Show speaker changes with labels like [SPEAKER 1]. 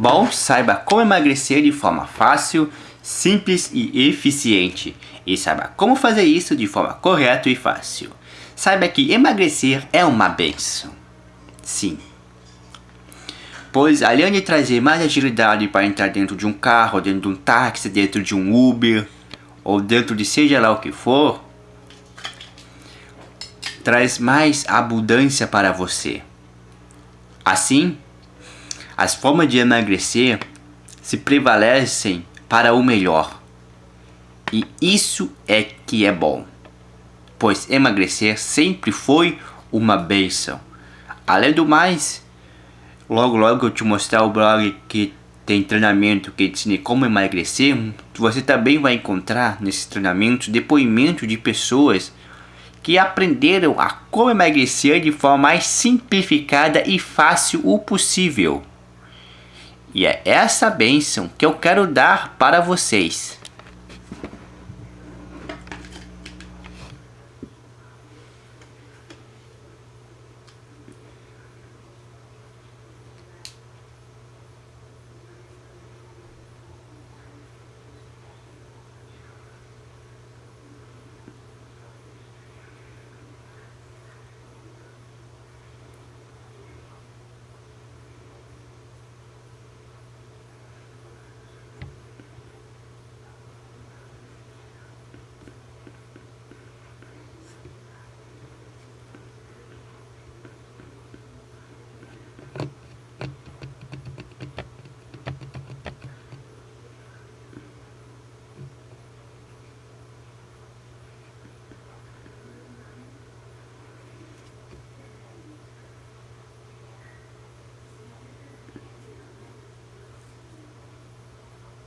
[SPEAKER 1] Bom, saiba como emagrecer de forma fácil, simples e eficiente. E saiba como fazer isso de forma correta e fácil. Saiba que emagrecer é uma benção. Sim. Pois além de trazer mais agilidade para entrar dentro de um carro, dentro de um táxi, dentro de um Uber, ou dentro de seja lá o que for, traz mais abundância para você. Assim, as formas de emagrecer se prevalecem para o melhor. E isso é que é bom. Pois emagrecer sempre foi uma benção. Além do mais, logo logo eu te mostrar o blog que tem treinamento que ensina como emagrecer, você também vai encontrar nesse treinamento depoimento de pessoas que aprenderam a como emagrecer de forma mais simplificada e fácil o possível. E é essa bênção que eu quero dar para vocês.